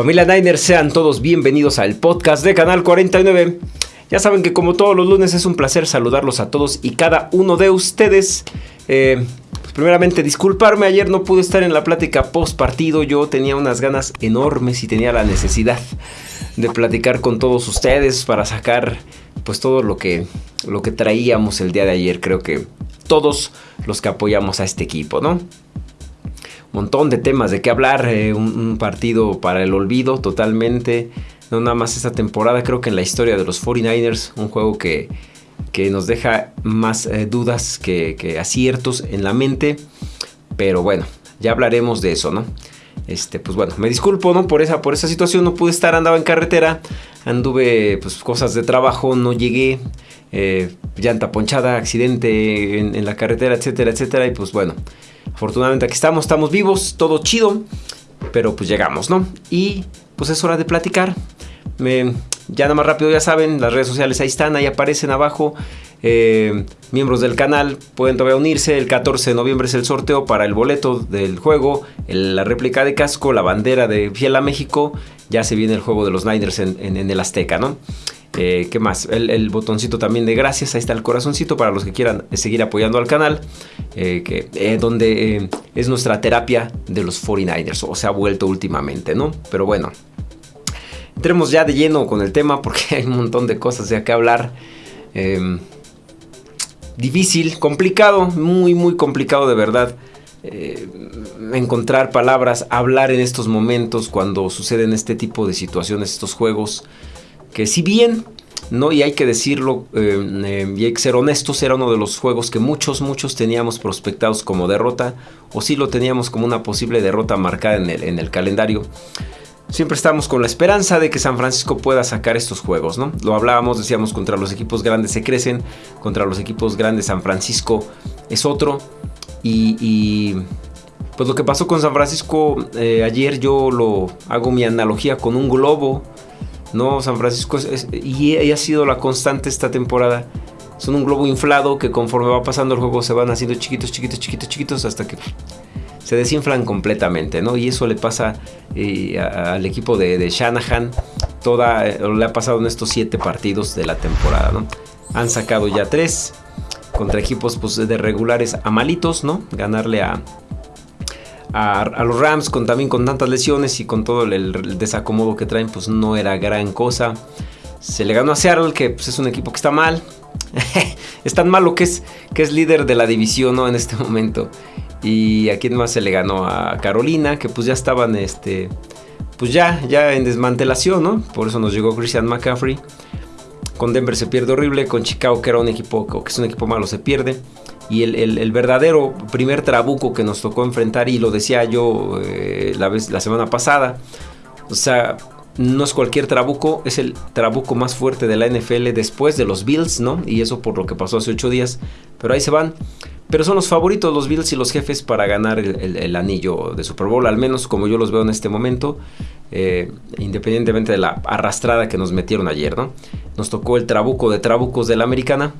Familia Niners, sean todos bienvenidos al podcast de Canal 49. Ya saben que como todos los lunes es un placer saludarlos a todos y cada uno de ustedes. Eh, pues primeramente disculparme, ayer no pude estar en la plática post partido, yo tenía unas ganas enormes y tenía la necesidad de platicar con todos ustedes para sacar pues todo lo que, lo que traíamos el día de ayer. Creo que todos los que apoyamos a este equipo, ¿no? Montón de temas de qué hablar, eh, un, partido para el olvido totalmente, no nada más esta temporada, creo que en la historia de los 49ers, un juego que, que nos deja más eh, dudas que, aciertos en la mente, pero bueno, ya hablaremos de eso, ¿no? Este, pues bueno, me disculpo, ¿no? Por esa, por esa situación no pude estar, andaba en carretera, anduve, pues cosas de trabajo, no llegué, eh, llanta ponchada, accidente en, en la carretera, etcétera, etcétera, y pues bueno, Afortunadamente aquí estamos, estamos vivos, todo chido, pero pues llegamos, ¿no? Y pues es hora de platicar. ya nada más rápido, ya saben, las redes sociales ahí están, ahí aparecen abajo. Eh, miembros del canal pueden todavía unirse. El 14 de noviembre es el sorteo para el boleto del juego, la réplica de casco, la bandera de Fiel a México. Ya se viene el juego de los Niners en el Azteca, ¿no? Eh, ¿Qué más? El, botoncito también de gracias. Ahí está el corazoncito para los que quieran seguir apoyando al canal. Eh, que, eh, donde es nuestra terapia de los 49ers. O se ha vuelto últimamente, ¿no? Pero bueno. Entremos ya de lleno con el tema porque hay un montón de cosas de acá hablar. Em, difícil, complicado, muy, muy complicado de verdad. encontrar palabras, hablar en estos momentos cuando suceden este tipo de situaciones, estos juegos que si bien, no, y hay que decirlo, eh, eh, y hay que ser honestos, era uno de los juegos que muchos, muchos teníamos prospectados como derrota, o sí lo teníamos como una posible derrota marcada en el, en el calendario. Siempre estamos con la esperanza de que San Francisco pueda sacar estos juegos, ¿no? Lo hablábamos, decíamos, contra los equipos grandes se crecen, contra los equipos grandes San Francisco es otro. Y, pues lo que pasó con San Francisco eh, ayer yo lo hago mi analogía con un globo no, San Francisco y, ha sido la constante esta temporada. Son un globo inflado que conforme va pasando el juego se van haciendo chiquitos, chiquitos, chiquitos, chiquitos hasta que se desinflan completamente, ¿no? Y eso le pasa eh, al equipo de, Shanahan. Toda, eh, le ha pasado en estos siete partidos de la temporada, ¿no? Han sacado ya tres contra equipos pues, de regulares a malitos, ¿no? Ganarle a, a, los Rams con, también con tantas lesiones y con todo el, desacomodo que traen, pues no era gran cosa. Se le ganó a Seattle, que pues, es un equipo que está mal. es tan malo que es, que es líder de la división ¿no? en este momento. Y a quién más se le ganó a Carolina, que pues ya estaban este, pues ya, ya en desmantelación, ¿no? Por eso nos llegó Christian McCaffrey. Con Denver se pierde horrible, con Chicago que era un equipo, que es un equipo malo, se pierde y el, verdadero primer trabuco que nos tocó enfrentar, y lo decía yo eh, la, semana pasada, o sea, no es cualquier trabuco, es el trabuco más fuerte de la NFL después de los Bills, ¿no? Y eso por lo que pasó hace ocho días, pero ahí se van. Pero son los favoritos los Bills y los jefes para ganar el, anillo de Super Bowl, al menos como yo los veo en este momento, eh, independientemente de la arrastrada que nos metieron ayer, ¿no? Nos tocó el trabuco de trabucos de la americana,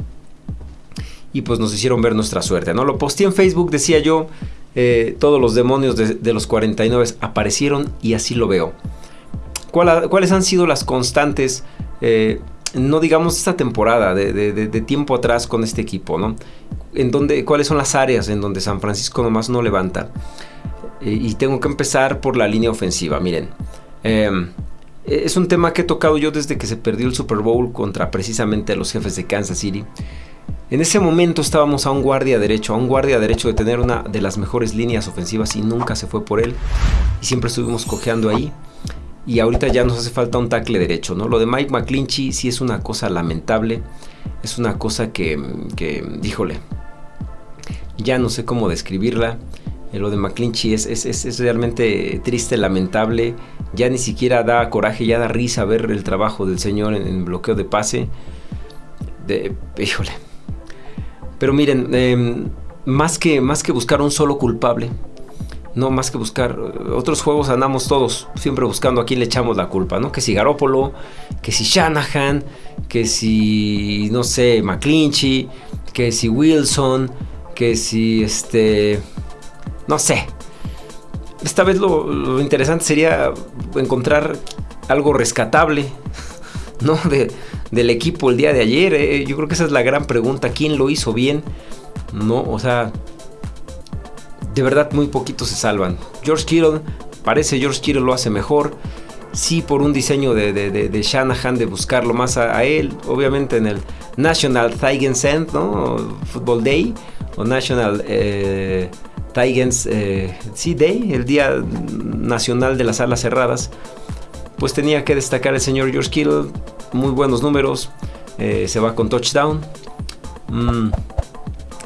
y pues nos hicieron ver nuestra suerte, ¿no? Lo posté en Facebook, decía yo, eh, todos los demonios de, los 49 aparecieron y así lo veo. ¿Cuáles han sido las constantes, eh, no digamos esta temporada, de, tiempo atrás con este equipo, ¿no? En donde, ¿Cuáles son las áreas en donde San Francisco nomás no levanta? Eh, y tengo que empezar por la línea ofensiva, miren. Em, es un tema que he tocado yo desde que se perdió el Super Bowl contra precisamente los jefes de Kansas City. En ese momento estábamos a un guardia derecho, a un guardia derecho de tener una de las mejores líneas ofensivas y nunca se fue por él. Y siempre estuvimos cojeando ahí. Y ahorita ya nos hace falta un tackle derecho, ¿no? Lo de Mike McClinchy sí es una cosa lamentable. Es una cosa que, que díjole, ya no sé cómo describirla. Eh, lo de McClinchy es, es, realmente triste, lamentable. Ya ni siquiera da coraje, ya da risa ver el trabajo del señor en, en bloqueo de pase. De, híjole, pero miren, em, más, que, más que buscar un solo culpable, no más que buscar otros juegos andamos todos siempre buscando a quién le echamos la culpa, ¿no? Que si Garópolo, que si Shanahan, que si no sé, McClinchy, que si Wilson, que si este no sé. esta vez lo, interesante sería encontrar algo rescatable, ¿no? del equipo el día de ayer. Eh. Yo creo que esa es la gran pregunta. ¿Quién lo hizo bien? No, o sea, de verdad muy poquitos se salvan. George Kittle, parece George Kittle lo hace mejor. Sí, por un diseño de, de, Shanahan de buscarlo más a, él, obviamente en el National Tigers End, ¿no? Football Day o National eh, Tigers eh, Day, el Día Nacional de las Alas Cerradas. Pues tenía que destacar el señor George Kittle, muy buenos números, eh, se va con touchdown. Mm,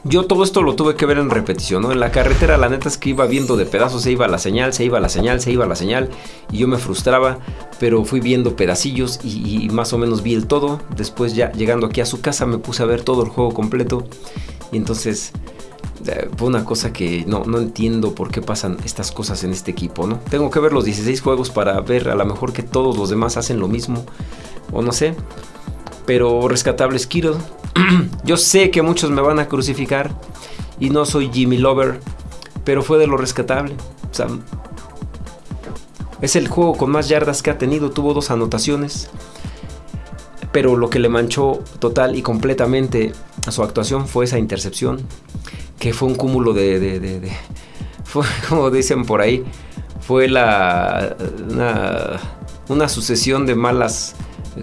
yo todo esto lo tuve que ver en repetición, ¿no? En la carretera la neta es que iba viendo de pedazos, se iba la señal, se iba la señal, se iba la señal y yo me frustraba, pero fui viendo pedacillos y, más o menos vi el todo. Después ya llegando aquí a su casa me puse a ver todo el juego completo y entonces fue una cosa que no, no entiendo por qué pasan estas cosas en este equipo, ¿no? Tengo que ver los 16 juegos para ver a lo mejor que todos los demás hacen lo mismo o no sé. Pero rescatable es Kittle. Yo sé que muchos me van a crucificar y no soy Jimmy Lover, pero fue de lo rescatable. O sea, es el juego con más yardas que ha tenido, tuvo dos anotaciones. Pero lo que le manchó total y completamente a su actuación fue esa intercepción, que fue un cúmulo de... de, fue, como dicen por ahí, fue la, una, sucesión de malas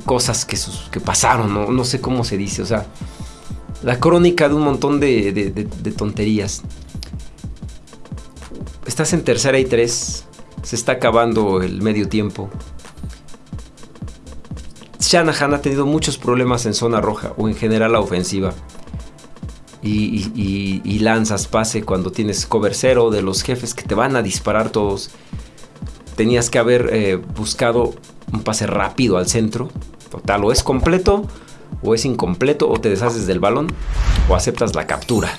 cosas que, que pasaron, ¿no? no sé cómo se dice, o sea, la crónica de un montón de, tonterías. Estás en tercera y tres, se está acabando el medio tiempo. Shanahan ha tenido muchos problemas en zona roja o en general la ofensiva. Y, lanzas pase cuando tienes cover cero de los jefes que te van a disparar todos. Tenías que haber eh, buscado un pase rápido al centro. Total, o es completo o es incompleto o te deshaces del balón o aceptas la captura.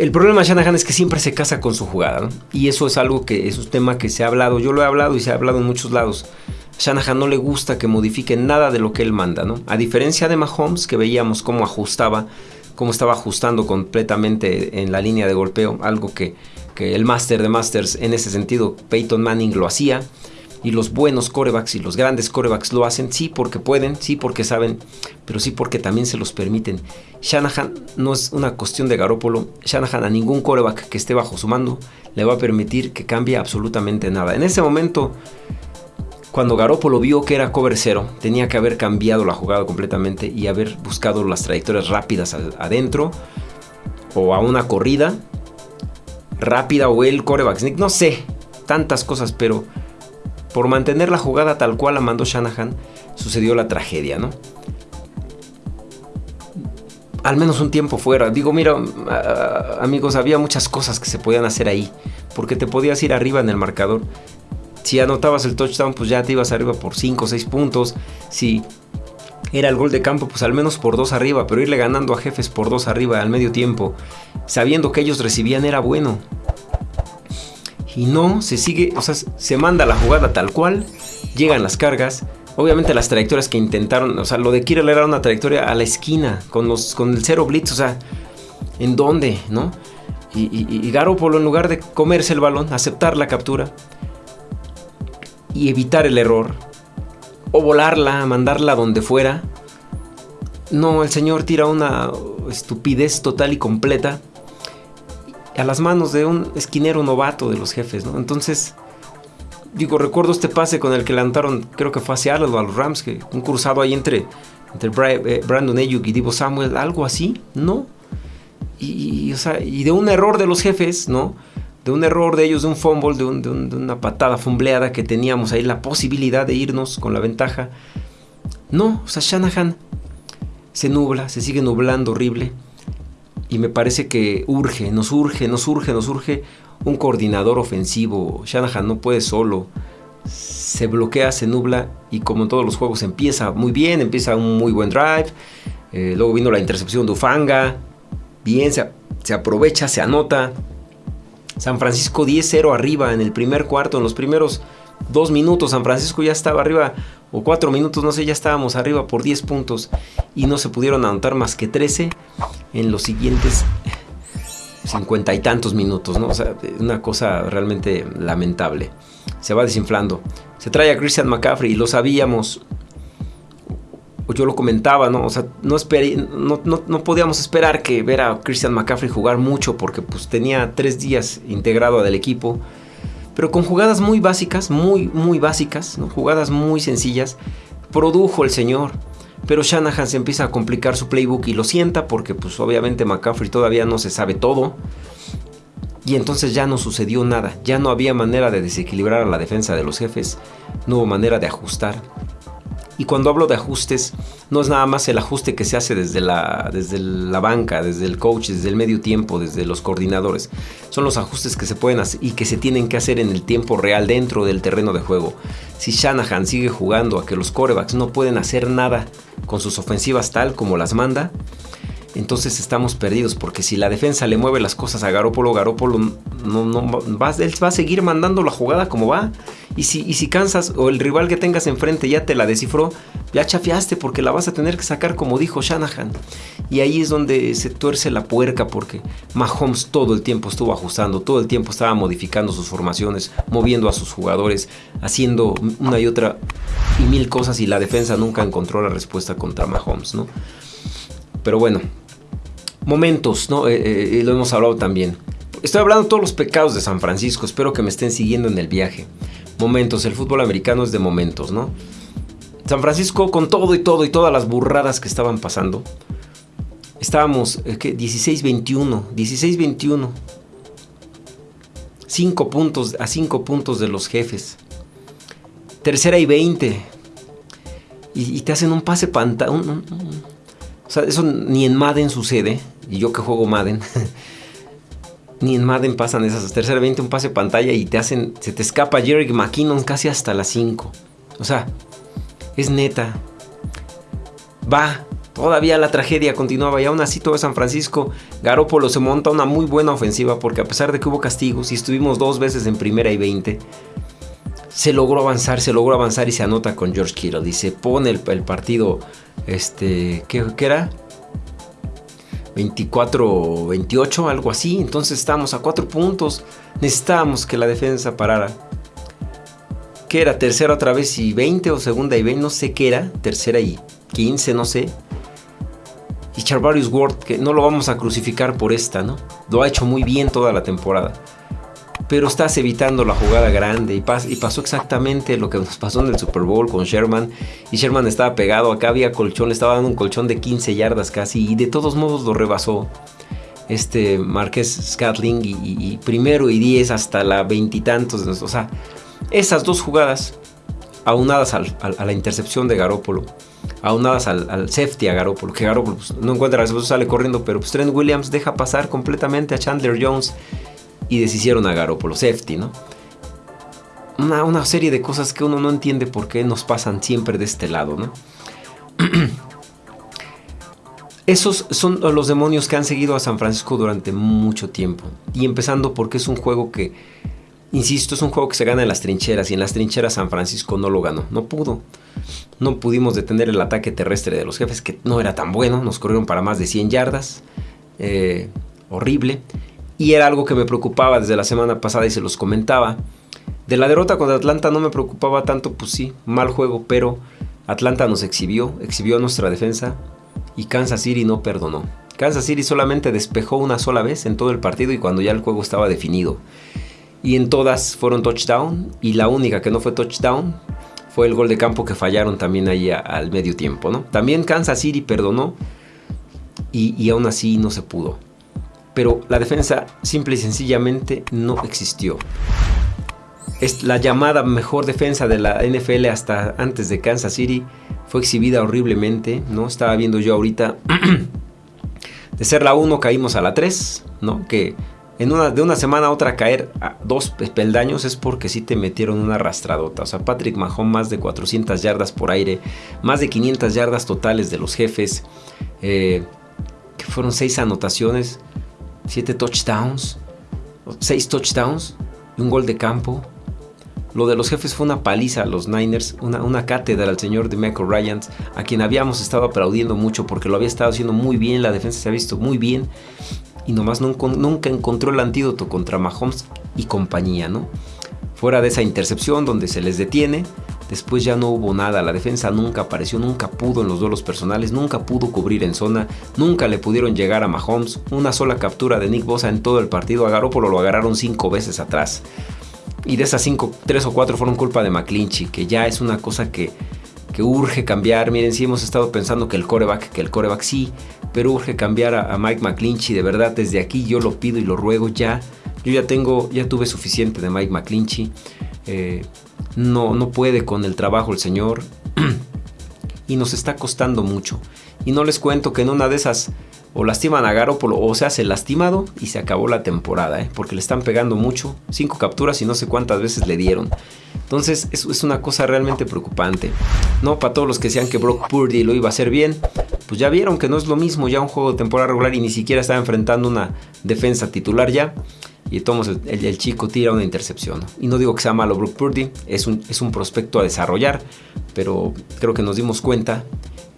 El problema de Shanahan es que siempre se casa con su jugada, Y eso es algo que es un tema que se ha hablado, yo lo he hablado y se ha hablado en muchos lados. Shanahan no le gusta que modifique nada de lo que él manda, ¿no? A diferencia de Mahomes, que veíamos cómo ajustaba, cómo estaba ajustando completamente en la línea de golpeo, algo que el Master de Masters en ese sentido, Peyton Manning lo hacía. Y los buenos corebacks y los grandes corebacks lo hacen, sí porque pueden, sí porque saben, pero sí porque también se los permiten. Shanahan no es una cuestión de Garópolo. Shanahan a ningún coreback que esté bajo su mando le va a permitir que cambie absolutamente nada. En ese momento, cuando Garópolo vio que era cover cero, tenía que haber cambiado la jugada completamente y haber buscado las trayectorias rápidas adentro o a una corrida rápida o el coreback sneak, no sé, tantas cosas, pero por mantener la jugada tal cual la mandó Shanahan, sucedió la tragedia, ¿no? Al menos un tiempo fuera. Digo, mira, amigos, había muchas cosas que se podían hacer ahí, porque te podías ir arriba en el marcador. Si anotabas el touchdown, pues ya te ibas arriba por 5 o 6 puntos. Si era el gol de campo, pues al menos por dos arriba, pero irle ganando a jefes por dos arriba al medio tiempo, sabiendo que ellos recibían, era bueno. Y no, se sigue, o sea, se manda la jugada tal cual, llegan las cargas. Obviamente las trayectorias que intentaron, o sea, lo de Kirill era una trayectoria a la esquina, con, los, con el cero blitz, o sea, ¿en dónde? ¿No? Y, y, y en lugar de comerse el balón, aceptar la captura y evitar el error, o volarla, mandarla donde fuera. No, el señor tira una estupidez total y completa a las manos de un esquinero novato de los jefes, ¿no? Entonces, digo, recuerdo este pase con el que lanzaron, creo que fue hacia Seattle o a los Rams, que un cruzado ahí entre, entre eh, Brandon Ayuk y Divo Samuel, algo así, ¿no? Y, y de un error de los jefes, ¿no? De un error de ellos, de un fumble, de, una patada fumbleada que teníamos ahí la posibilidad de irnos con la ventaja. No, o sea, Shanahan se nubla, se sigue nublando horrible. Y me parece que urge, nos urge, nos urge, nos urge un coordinador ofensivo. Shanahan no puede solo. Se bloquea, se nubla y como en todos los juegos empieza muy bien, empieza un muy buen drive. Eh, luego vino la intercepción de Ufanga. Bien, se aprovecha, se anota. San Francisco 10-0 arriba en el primer cuarto, en los primeros dos minutos. San Francisco ya estaba arriba, o cuatro minutos, no sé, ya estábamos arriba por 10 puntos y no se pudieron anotar más que 13 en los siguientes cincuenta y tantos minutos, ¿no? O sea, una cosa realmente lamentable. Se va desinflando. Se trae a Christian McCaffrey lo sabíamos. Yo lo comentaba, ¿no? O sea, no, no, no, podíamos esperar que ver a Christian McCaffrey jugar mucho porque pues tenía tres días integrado del equipo. Pero con jugadas muy básicas, muy, muy básicas, ¿no? Jugadas muy sencillas, produjo el señor. Pero Shanahan se empieza a complicar su playbook y lo sienta porque pues obviamente McCaffrey todavía no se sabe todo. Y entonces ya no sucedió nada, ya no había manera de desequilibrar a la defensa de los jefes, no hubo manera de ajustar. Y cuando hablo de ajustes, no es nada más el ajuste que se hace desde la, desde la banca, desde el coach, desde el medio tiempo, desde los coordinadores. Son los ajustes que se pueden hacer y que se tienen que hacer en el tiempo real dentro del terreno de juego. Si Shanahan sigue jugando a que los corebacks no pueden hacer nada con sus ofensivas tal como las manda, entonces estamos perdidos porque si la defensa le mueve las cosas a Garópolo, Garópolo no, va, va a seguir mandando la jugada como va. Y si, y si cansas o el rival que tengas enfrente ya te la descifró, ya chafiaste porque la vas a tener que sacar como dijo Shanahan. Y ahí es donde se tuerce la puerca porque Mahomes todo el tiempo estuvo ajustando, todo el tiempo estaba modificando sus formaciones, moviendo a sus jugadores, haciendo una y otra y mil cosas y la defensa nunca encontró la respuesta contra Mahomes, ¿no? Pero bueno, momentos, ¿no? Eh, eh, lo hemos hablado también. Estoy hablando de todos los pecados de San Francisco, espero que me estén siguiendo en el viaje. Momentos, el fútbol americano es de momentos, ¿no? San Francisco con todo y todo y todas las burradas que estaban pasando. Estábamos, ¿qué? 16-21, 16-21. 5 puntos, a 5 puntos de los jefes. Tercera y 20. Y, te hacen un pase pantalla. O sea, eso ni en Madden sucede. Y yo que juego Madden. ni en Madden pasan esas. Tercera 20, un pase pantalla y te hacen. Se te escapa Jerry McKinnon casi hasta las 5. O sea, es neta. Va. Todavía la tragedia continuaba y aún así todo San Francisco, Garópolo se monta una muy buena ofensiva porque a pesar de que hubo castigos y estuvimos dos veces en primera y 20, se logró avanzar, se logró avanzar y se anota con George Kittle se pone el, el partido este, ¿qué, era? 24, 28, algo así. Entonces estamos a cuatro puntos. Necesitábamos que la defensa parara. ¿Qué era? Tercera otra vez y 20 o segunda y 20, no sé qué era. Tercera y 15, no sé. Y Charvarius Ward, que no lo vamos a crucificar por esta, ¿no? Lo ha hecho muy bien toda la temporada pero estás evitando la jugada grande. Y, pasó exactamente lo que nos pasó en el Super Bowl con Sherman. Y Sherman estaba pegado, acá había colchón, le estaba dando un colchón de 15 yardas casi y de todos modos lo rebasó este Marqués Scatling y, primero y 10 hasta la veintitantos, o sea, esas dos jugadas aunadas a la intercepción de Garópolo, aunadas al, safety a Garópolo, que Garópolo pues, no encuentra sale corriendo, pero pues, Trent Williams deja pasar completamente a Chandler Jones y deshicieron a Garoppolo Safety, ¿no? Una, una, serie de cosas que uno no entiende por qué nos pasan siempre de este lado, ¿no? Esos son los demonios que han seguido a San Francisco durante mucho tiempo. Y empezando porque es un juego que, insisto, es un juego que se gana en las trincheras. Y en las trincheras San Francisco no lo ganó. No pudo. No pudimos detener el ataque terrestre de los jefes, que no era tan bueno. Nos corrieron para más de 100 yardas. Eh, horrible. Y era algo que me preocupaba desde la semana pasada y se los comentaba. De la derrota contra Atlanta no me preocupaba tanto, pues sí, mal juego, pero Atlanta nos exhibió, exhibió nuestra defensa y Kansas City no perdonó. Kansas City solamente despejó una sola vez en todo el partido y cuando ya el juego estaba definido. Y en todas fueron touchdown y la única que no fue touchdown fue el gol de campo que fallaron también ahí al medio tiempo, ¿no? También Kansas City perdonó y, y aún así no se pudo pero la defensa simple y sencillamente no existió. Es la llamada mejor defensa de la NFL hasta antes de Kansas City fue exhibida horriblemente, ¿no? Estaba viendo yo ahorita de ser la 1 caímos a la 3, ¿no? Que en una, de una semana a otra caer a dos peldaños es porque sí te metieron una arrastradota. O sea, Patrick Mahomes más de 400 yardas por aire, más de 500 yardas totales de los jefes, eh, que fueron 6 anotaciones. 7 touchdowns, 6 touchdowns y un gol de campo. Lo de los jefes fue una paliza a los Niners, una, cátedra al señor de Michael Ryans, a quien habíamos estado aplaudiendo mucho porque lo había estado haciendo muy bien, la defensa se ha visto muy bien. y nomás nunca, nunca encontró el antídoto contra Mahomes y compañía, ¿no? Fuera de esa intercepción donde se les detiene, después ya no hubo nada, la defensa nunca apareció, nunca pudo en los duelos personales, nunca pudo cubrir en zona, nunca le pudieron llegar a Mahomes, una sola captura de Nick Bosa en todo el partido, a Garoppolo lo agarraron cinco veces atrás. Y de esas cinco, tres o cuatro fueron culpa de McClinchy, que ya es una cosa que, que urge cambiar. Miren, sí hemos estado pensando que el coreback, que el coreback sí, pero urge cambiar a, Mike McClinchy. De verdad, desde aquí yo lo pido y lo ruego ya. Yo ya tengo, ya tuve suficiente de Mike McClinchy. Eh, no, no puede con el trabajo el señor. y nos está costando mucho. Y no les cuento que en una de esas o lastiman a Garoppolo o se hace lastimado y se acabó la temporada, ¿eh? porque le están pegando mucho, cinco capturas y no sé cuántas veces le dieron. Entonces es, es una cosa realmente preocupante. No para todos los que decían que Brock Purdy lo iba a hacer bien, pues ya vieron que no es lo mismo ya un juego de temporada regular y ni siquiera está enfrentando una defensa titular ya. Y entonces el, chico tira una intercepción. Y no digo que sea malo Brock Purdy, es un, es un prospecto a desarrollar, pero creo que nos dimos cuenta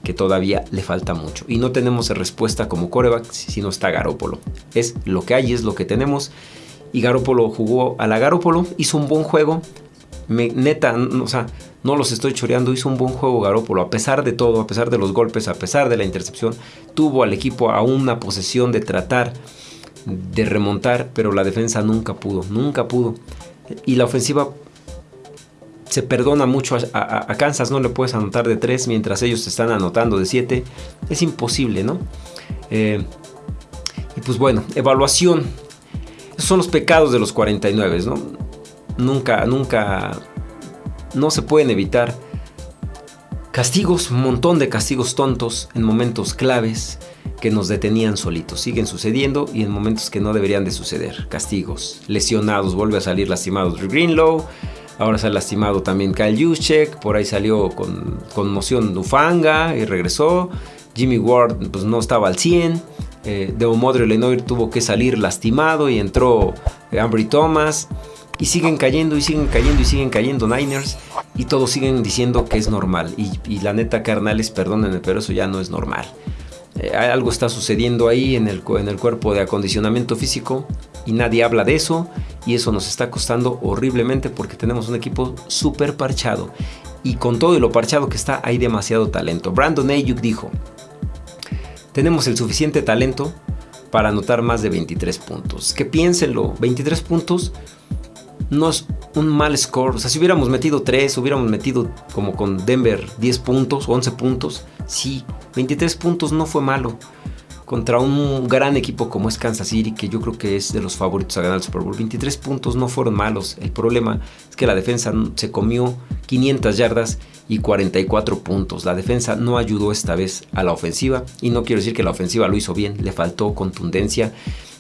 que todavía le falta mucho. Y no tenemos respuesta como coreback si no está Garópolo. Es lo que hay, es lo que tenemos. Y Garópolo jugó a la Garópolo, hizo un buen juego. Me, neta, o sea, no los estoy choreando, hizo un buen juego Garópolo. A pesar de todo, a pesar de los golpes, a pesar de la intercepción, tuvo al equipo a una posesión de tratar de remontar, pero la defensa nunca pudo, nunca pudo. Y la ofensiva se perdona mucho a, Kansas, no le puedes anotar de 3 mientras ellos están anotando de 7. Es imposible, ¿no? Eh, y pues bueno, evaluación. Esos son los pecados de los 49, ¿no? Nunca, nunca, no se pueden evitar. Castigos, un montón de castigos tontos en momentos claves que nos detenían solitos. Siguen sucediendo y en momentos que no deberían de suceder. Castigos, lesionados, vuelve a salir lastimados Greenlow. Ahora se ha lastimado también Kyle Juszczyk, por ahí salió con conmoción Ufanga y regresó. Jimmy Ward pues, no estaba al 100. Eh, Modre Lenoir tuvo que salir lastimado y entró eh, Ambry Thomas. Y siguen cayendo y siguen cayendo y siguen cayendo Niners. Y todos siguen diciendo que es normal. Y, la neta, carnales, perdónenme, pero eso ya no es normal. Eh, algo está sucediendo ahí en el, en el cuerpo de acondicionamiento físico y nadie habla de eso y eso nos está costando horriblemente porque tenemos un equipo súper parchado y con todo y lo parchado que está hay demasiado talento. Brandon Ayuk dijo, tenemos el suficiente talento para anotar más de 23 puntos. Que piénsenlo, 23 puntos no es un mal score. O sea, si hubiéramos metido 3, hubiéramos metido como con Denver 10 puntos, 11 puntos, sí, 23 puntos no fue malo contra un gran equipo como es Kansas City, que yo creo que es de los favoritos a ganar el Super Bowl. 23 puntos no fueron malos. El problema es que la defensa se comió 500 yardas y 44 puntos. La defensa no ayudó esta vez a la ofensiva y no quiero decir que la ofensiva lo hizo bien, le faltó contundencia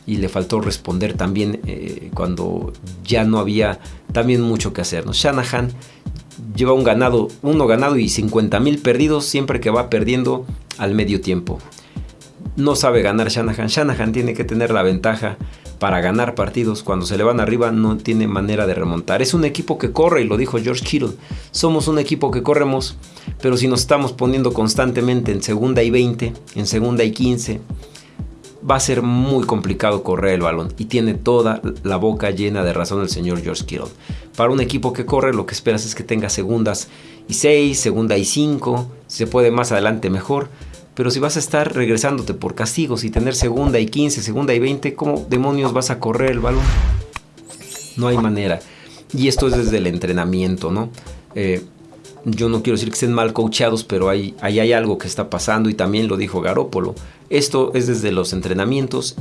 y le faltó responder también eh, cuando ya no había también mucho que hacer. Shanahan lleva un ganado, uno ganado y 50 mil perdidos siempre que va perdiendo al medio tiempo no sabe ganar Shanahan. Shanahan tiene que tener la ventaja para ganar partidos. Cuando se le van arriba no tiene manera de remontar. Es un equipo que corre y lo dijo George Kittle. Somos un equipo que corremos, pero si nos estamos poniendo constantemente en segunda y 20, en segunda y 15, va a ser muy complicado correr el balón. Y tiene toda la boca llena de razón el señor George Kittle. Para un equipo que corre lo que esperas es que tenga segundas y 6, segunda y 5. Si se puede más adelante mejor pero si vas a estar regresándote por castigos y tener segunda y 15, segunda y 20, ¿cómo demonios vas a correr el balón? No hay manera. Y esto es desde el entrenamiento, ¿no? Eh, yo no quiero decir que estén mal coachados, pero ahí hay, hay, algo que está pasando y también lo dijo Garópolo. Esto es desde los entrenamientos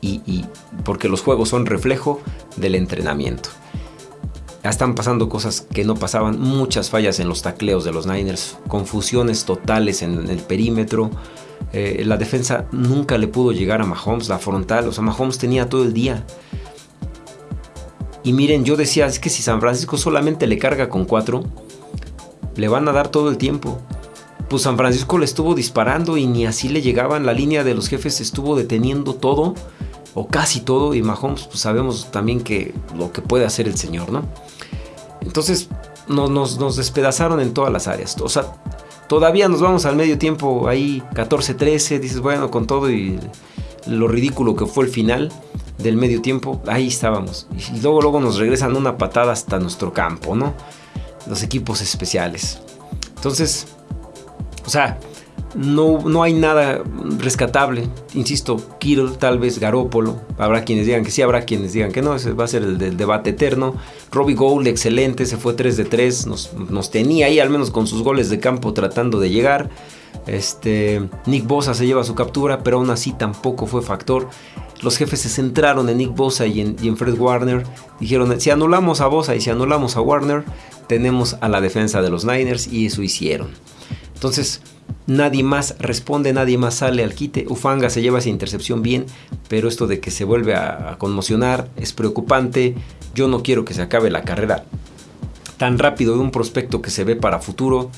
y, porque los juegos son reflejo del entrenamiento están pasando cosas que no pasaban, muchas fallas en los tacleos de los Niners, confusiones totales en el perímetro. Eh, la defensa nunca le pudo llegar a Mahomes, la frontal, o sea, Mahomes tenía todo el día. Y miren, yo decía, es que si San Francisco solamente le carga con cuatro, le van a dar todo el tiempo. Pues San Francisco le estuvo disparando y ni así le llegaban, la línea de los jefes estuvo deteniendo todo o casi todo y Mahomes pues sabemos también que lo que puede hacer el señor, ¿no? Entonces nos, despedazaron en todas las áreas. O sea, todavía nos vamos al medio tiempo ahí 14-13, dices, bueno, con todo y lo ridículo que fue el final del medio tiempo, ahí estábamos. Y luego, luego nos regresan una patada hasta nuestro campo, ¿no? Los equipos especiales. Entonces, o sea, no, no hay nada rescatable. Insisto, Kittle, tal vez Garópolo. Habrá quienes digan que sí, habrá quienes digan que no. Ese va a ser el debate eterno. Robbie Gould, excelente, se fue 3 de 3. Nos, nos, tenía ahí, al menos con sus goles de campo, tratando de llegar. Este, Nick Bosa se lleva su captura, pero aún así tampoco fue factor. Los jefes se centraron en Nick Bosa y en, y en Fred Warner. Dijeron, si anulamos a Bosa y si anulamos a Warner, tenemos a la defensa de los Niners y eso hicieron. Entonces, nadie más responde, nadie más sale al quite. Ufanga se lleva esa intercepción bien, pero esto de que se vuelve a, conmocionar es preocupante. Yo no quiero que se acabe la carrera tan rápido de un prospecto que se ve para futuro.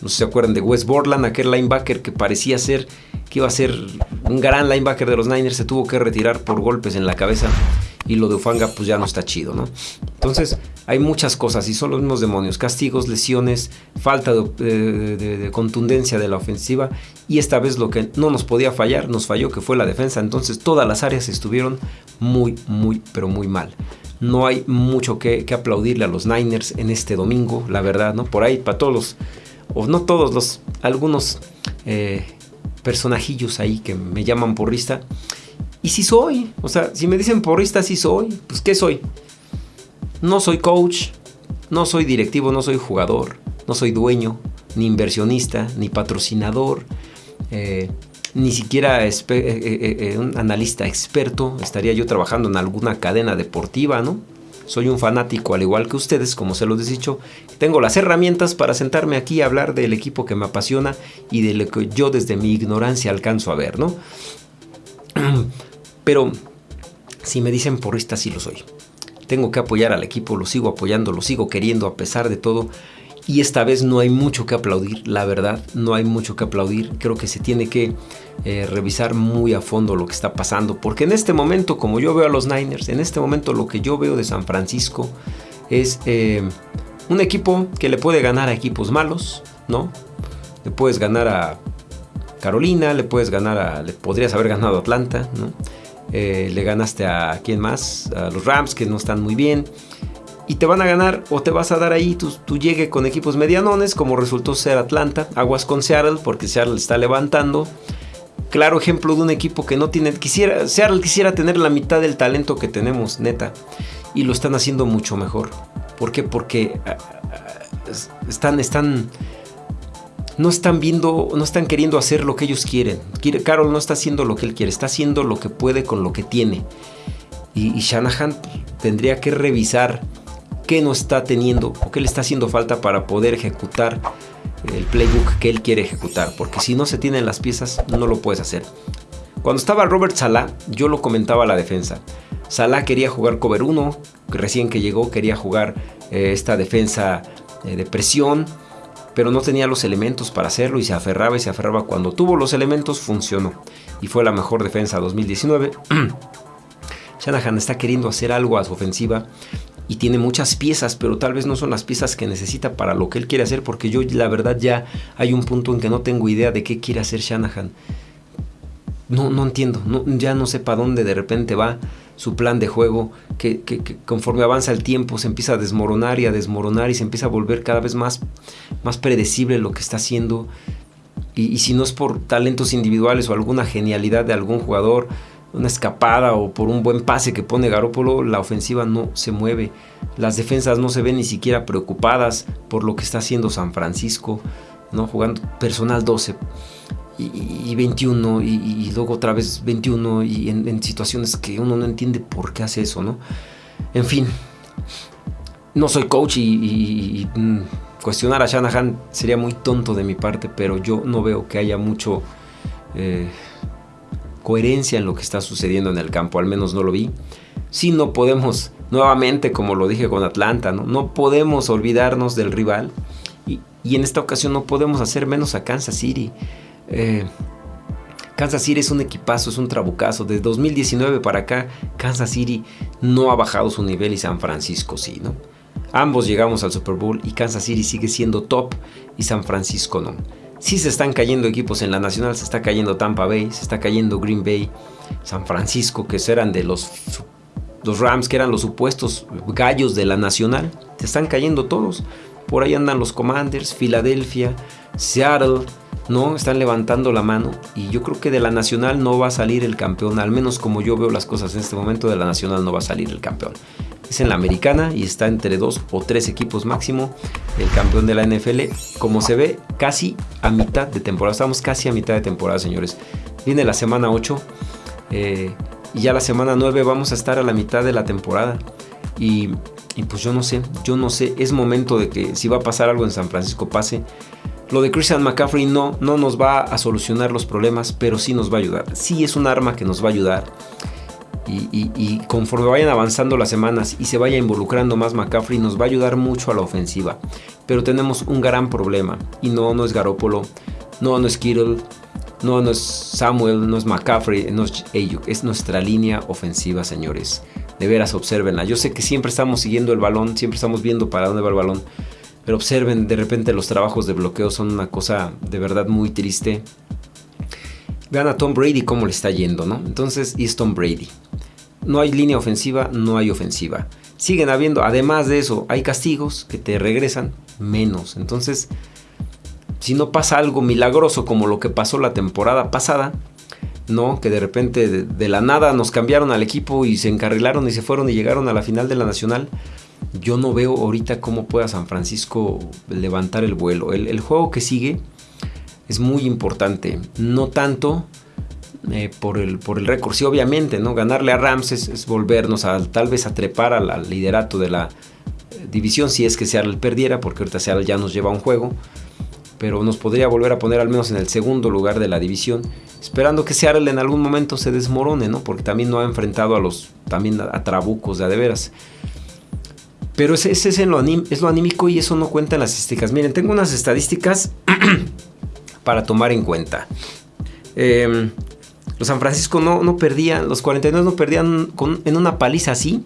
No se acuerdan de Wes Borland, aquel linebacker que parecía ser que iba a ser un gran linebacker de los Niners, se tuvo que retirar por golpes en la cabeza y lo de Ufanga pues ya no está chido, ¿no? Entonces hay muchas cosas y son los mismos demonios, castigos, lesiones, falta de, contundencia de la ofensiva y esta vez lo que no nos podía fallar, nos falló que fue la defensa, entonces todas las áreas estuvieron muy, muy, pero muy mal. No hay mucho que, aplaudirle a los Niners en este domingo, la verdad, ¿no? Por ahí, para todos los, o no todos los, algunos eh, personajillos ahí que me llaman porrista, y soy, o sea, si me dicen porrista, sí soy, pues ¿qué soy? No soy coach, no soy directivo, no soy jugador, no soy dueño, ni inversionista, ni patrocinador, eh, ni siquiera eh, eh, un analista experto. Estaría yo trabajando en alguna cadena deportiva, ¿no? Soy un fanático al igual que ustedes, como se los he dicho. Tengo las herramientas para sentarme aquí a hablar del equipo que me apasiona y de lo que yo desde mi ignorancia alcanzo a ver, ¿no? Pero si me dicen porrista, sí lo soy. Tengo que apoyar al equipo, lo sigo apoyando, lo sigo queriendo a pesar de todo. Y esta vez no hay mucho que aplaudir, la verdad, no hay mucho que aplaudir. Creo que se tiene que eh, revisar muy a fondo lo que está pasando. Porque en este momento, como yo veo a los Niners, en este momento lo que yo veo de San Francisco es eh, un equipo que le puede ganar a equipos malos, ¿no? Le puedes ganar a Carolina, le puedes ganar a... Le podrías haber ganado a Atlanta, ¿no? Eh, le ganaste a quién más, a los Rams que no están muy bien. Y te van a ganar o te vas a dar ahí tu, llegue con equipos medianones, como resultó ser Atlanta. Aguas con Seattle, porque Seattle está levantando. Claro ejemplo de un equipo que no tiene. Quisiera, Seattle quisiera tener la mitad del talento que tenemos, neta. Y lo están haciendo mucho mejor. ¿Por qué? Porque ah, ah, están, están no están viendo, no están queriendo hacer lo que ellos quieren. Carol no está haciendo lo que él quiere, está haciendo lo que puede con lo que tiene. Y, Shanahan tendría que revisar qué no está teniendo o qué le está haciendo falta para poder ejecutar el playbook que él quiere ejecutar. Porque si no se tienen las piezas, no lo puedes hacer. Cuando estaba Robert Salah, yo lo comentaba a la defensa. Salah quería jugar cover 1, recién que llegó quería jugar eh, esta defensa eh, de presión pero no tenía los elementos para hacerlo y se aferraba y se aferraba. Cuando tuvo los elementos funcionó y fue la mejor defensa 2019. Shanahan está queriendo hacer algo a su ofensiva y tiene muchas piezas, pero tal vez no son las piezas que necesita para lo que él quiere hacer, porque yo la verdad ya hay un punto en que no tengo idea de qué quiere hacer Shanahan. No, no entiendo, ya no sé para dónde de repente va su plan de juego, que, conforme avanza el tiempo se empieza a desmoronar y a desmoronar y se empieza a volver cada vez más, más predecible lo que está haciendo. Y, si no es por talentos individuales o alguna genialidad de algún jugador, una escapada o por un buen pase que pone Garópolo, la ofensiva no se mueve. Las defensas no se ven ni siquiera preocupadas por lo que está haciendo San Francisco, ¿no? jugando personal 12 y, 21 y, luego otra vez 21 y en, situaciones que uno no entiende por qué hace eso, ¿no? En fin, no soy coach y, mm, cuestionar a Shanahan sería muy tonto de mi parte, pero yo no veo que haya mucho eh, coherencia en lo que está sucediendo en el campo, al menos no lo vi. Si no podemos, nuevamente como lo dije con Atlanta, no, no podemos olvidarnos del rival y, y en esta ocasión no podemos hacer menos a Kansas City. Eh, Kansas City es un equipazo, es un trabucazo. De 2019 para acá, Kansas City no ha bajado su nivel y San Francisco sí, ¿no? Ambos llegamos al Super Bowl y Kansas City sigue siendo top y San Francisco no. Sí se están cayendo equipos en la nacional, se está cayendo Tampa Bay, se está cayendo Green Bay, San Francisco, que eran de los, los Rams, que eran los supuestos gallos de la nacional. Se están cayendo todos. Por ahí andan los Commanders, Filadelfia, Seattle, ¿no? Están levantando la mano y yo creo que de la Nacional no va a salir el campeón, al menos como yo veo las cosas en este momento, de la Nacional no va a salir el campeón. Es en la Americana y está entre dos o tres equipos máximo el campeón de la NFL. Como se ve, casi a mitad de temporada. Estamos casi a mitad de temporada, señores. Viene la semana 8 eh, y ya la semana 9 vamos a estar a la mitad de la temporada. Y, y pues yo no sé, yo no sé, es momento de que si va a pasar algo en San Francisco pase. Lo de Christian McCaffrey no, no nos va a solucionar los problemas, pero sí nos va a ayudar. Sí es un arma que nos va a ayudar. Y, conforme vayan avanzando las semanas y se vaya involucrando más McCaffrey, nos va a ayudar mucho a la ofensiva. Pero tenemos un gran problema. Y no, no es Garópolo, no, no es Kittle, no, no es Samuel, no es McCaffrey, no es Ayuk. Es nuestra línea ofensiva, señores. De veras, observenla. Yo sé que siempre estamos siguiendo el balón, siempre estamos viendo para dónde va el balón. Pero observen, de repente los trabajos de bloqueo son una cosa de verdad muy triste. Vean a Tom Brady cómo le está yendo, ¿no? Entonces, es Tom Brady. No hay línea ofensiva, no hay ofensiva. Siguen habiendo, además de eso, hay castigos que te regresan menos. Entonces, si no pasa algo milagroso como lo que pasó la temporada pasada, ¿no? Que de repente de, de, la nada nos cambiaron al equipo y se encarrilaron y se fueron y llegaron a la final de la Nacional yo no veo ahorita cómo pueda San Francisco levantar el vuelo. El, juego que sigue es muy importante. No tanto eh, por, el, por el récord. Sí, obviamente, ¿no? Ganarle a Rams es, volvernos a tal vez a trepar al, liderato de la eh, división si es que Seattle perdiera, porque ahorita Seattle ya nos lleva un juego. Pero nos podría volver a poner al menos en el segundo lugar de la división, esperando que Seattle en algún momento se desmorone, ¿no? Porque también no ha enfrentado a los también a, trabucos de a de veras. Pero ese, es, lo es, lo anímico y eso no cuenta en las estadísticas. Miren, tengo unas estadísticas para tomar en cuenta. Em, los San Francisco no, no, perdían, los 49 no perdían en una paliza así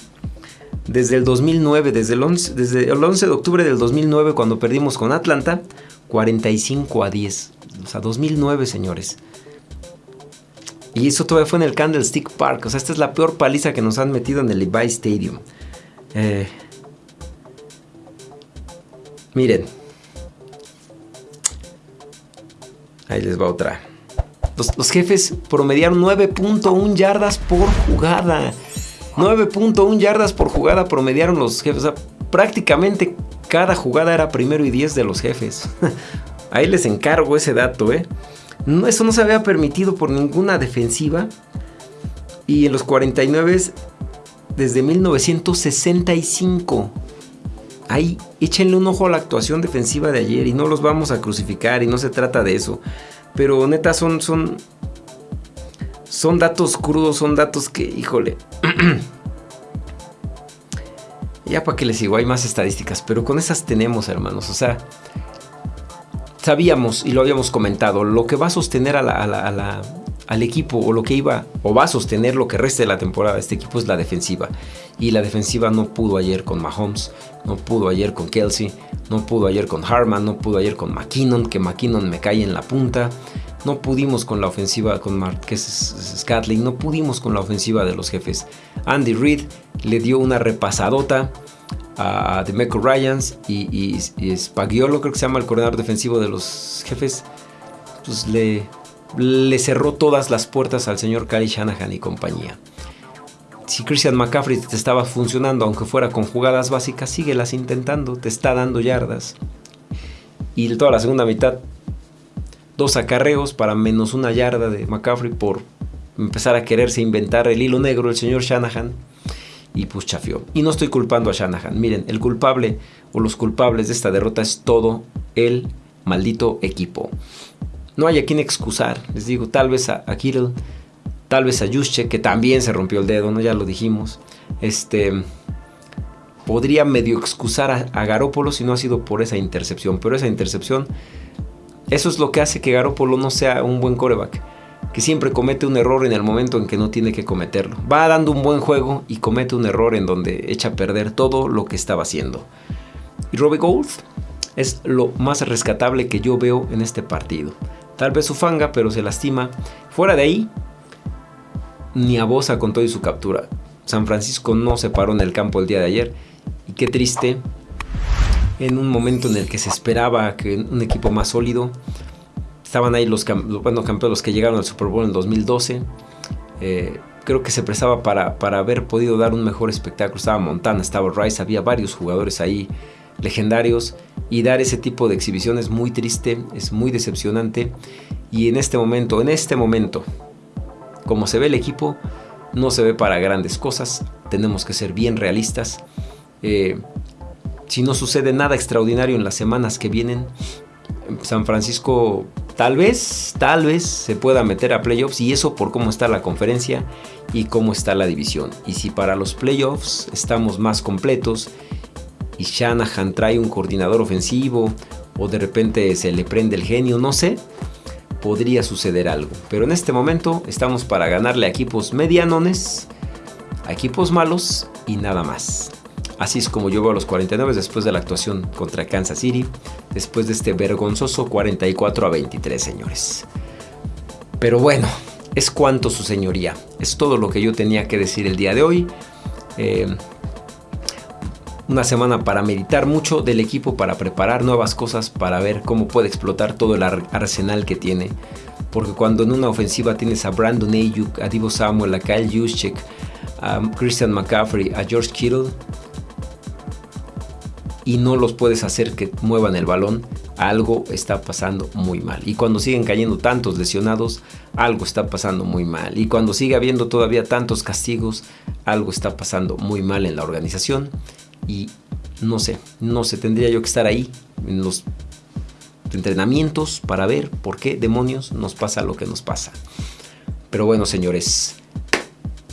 desde el 2009, desde el, 11, desde el 11 de octubre del 2009 cuando perdimos con Atlanta, 45 a 10. O sea, 2009, señores. Y eso todavía fue en el Candlestick Park. O sea, esta es la peor paliza que nos han metido en el Levi Stadium. Eh, Miren. Ahí les va otra. Los, jefes promediaron 9.1 yardas por jugada. 9.1 yardas por jugada promediaron los jefes. Prácticamente cada jugada era primero y 10 de los jefes. Ahí les encargo ese dato, ¿eh? No, eso no se había permitido por ninguna defensiva. Y en los 49 desde 1965 ahí échenle un ojo a la actuación defensiva de ayer y no los vamos a crucificar y no se trata de eso. Pero neta son, son, son datos crudos, son datos que, híjole. ya para que les digo, hay más estadísticas, pero con esas tenemos, hermanos. O sea, sabíamos y lo habíamos comentado, lo que va a sostener a la al equipo o lo que iba o va a sostener lo que resta de la temporada este equipo es la defensiva. Y la defensiva no pudo ayer con Mahomes, no pudo ayer con Kelsey, no pudo ayer con Harman, no pudo ayer con McKinnon, que McKinnon me cae en la punta. No pudimos con la ofensiva con Marquez Scatling, no pudimos con la ofensiva de los jefes. Andy Reid le dio una repasadota a Demeco Ryans y, y, y creo que se llama el coordinador defensivo de los jefes. Pues le, le cerró todas las puertas al señor Kyle Shanahan y compañía. Si Christian McCaffrey te estaba funcionando, aunque fuera con jugadas básicas, síguelas intentando, te está dando yardas. Y toda la segunda mitad, dos acarreos para menos una yarda de McCaffrey por empezar a quererse inventar el hilo negro el señor Shanahan. Y pues chafió. Y no estoy culpando a Shanahan. Miren, el culpable o los culpables de esta derrota es todo el maldito equipo. No hay a quien excusar. Les digo, tal vez a, Kittle, tal vez a Juszczyk, que también se rompió el dedo, ¿no? Ya lo dijimos. Este. Podría medio excusar a, a Garópolo si no ha sido por esa intercepción. Pero esa intercepción. Eso es lo que hace que Garópolo no sea un buen coreback. Que siempre comete un error en el momento en que no tiene que cometerlo. Va dando un buen juego y comete un error en donde echa a perder todo lo que estaba haciendo. Y Robbie Gould es lo más rescatable que yo veo en este partido. Tal vez su fanga, pero se lastima. Fuera de ahí, ni a Bosa con todo y su captura. San Francisco no se paró en el campo el día de ayer. Y qué triste, en un momento en el que se esperaba que un equipo más sólido, estaban ahí los, bueno, campeones que llegaron al Super Bowl en 2012. Eh, creo que se prestaba para, para haber podido dar un mejor espectáculo. Estaba Montana, estaba Rice, había varios jugadores ahí legendarios y dar ese tipo de exhibición es muy triste, es muy decepcionante y en este momento, en este momento, como se ve el equipo, no se ve para grandes cosas, tenemos que ser bien realistas. Eh, si no sucede nada extraordinario en las semanas que vienen, San Francisco tal vez, tal vez se pueda meter a playoffs y eso por cómo está la conferencia y cómo está la división. Y si para los playoffs estamos más completos y Shanahan trae un coordinador ofensivo o de repente se le prende el genio, no sé, podría suceder algo. Pero en este momento estamos para ganarle a equipos medianones, a equipos malos y nada más. Así es como yo veo a los 49 después de la actuación contra Kansas City, después de este vergonzoso 44 a 23, señores. Pero bueno, es cuanto su señoría. Es todo lo que yo tenía que decir el día de hoy. Eh, una semana para meditar mucho del equipo, para preparar nuevas cosas, para ver cómo puede explotar todo el arsenal que tiene. Porque cuando en una ofensiva tienes a Brandon Ayuk, a Divo Samuel, a Kyle Juszczyk, a Christian McCaffrey, a George Kittle, y no los puedes hacer que muevan el balón, algo está pasando muy mal. Y cuando siguen cayendo tantos lesionados, algo está pasando muy mal. Y cuando sigue habiendo todavía tantos castigos, algo está pasando muy mal en la organización. Y no sé, no sé, tendría yo que estar ahí en los entrenamientos para ver por qué demonios nos pasa lo que nos pasa. Pero bueno, señores,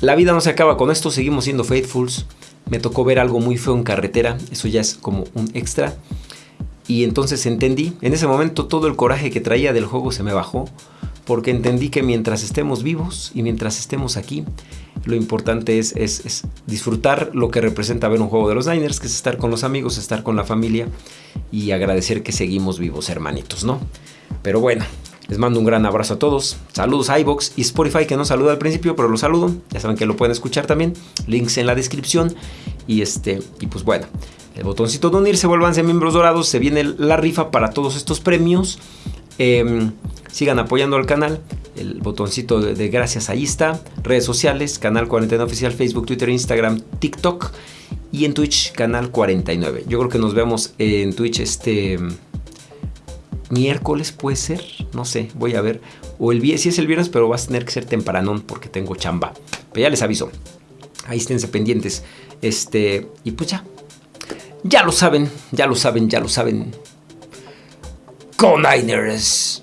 la vida no se acaba con esto, seguimos siendo faithfuls me tocó ver algo muy feo en carretera, eso ya es como un extra. Y entonces entendí, en ese momento todo el coraje que traía del juego se me bajó, porque entendí que mientras estemos vivos y mientras estemos aquí, lo importante es, es, disfrutar lo que representa ver un juego de los Niners, que es estar con los amigos, estar con la familia y agradecer que seguimos vivos, hermanitos, ¿no? Pero bueno, les mando un gran abrazo a todos. Saludos a iBox y Spotify que no saluda al principio, pero los saludo. Ya saben que lo pueden escuchar también. Links en la descripción. Y este, y pues bueno, el botoncito de unirse, vuélvanse miembros dorados. Se viene la rifa para todos estos premios. Em, sigan apoyando al canal. El botoncito de, gracias ahí está. Redes sociales, canal 49 oficial, Facebook, Twitter, Instagram, TikTok. Y en Twitch, canal 49. Yo creo que nos vemos en Twitch este miércoles puede ser, no sé, voy a ver. O el viernes, si es el viernes, pero va a tener que ser tempranón porque tengo chamba. Pero ya les aviso. Ahí esténse pendientes. Este, y pues ya. Ya lo saben, ya lo saben, ya lo saben. Con Niners.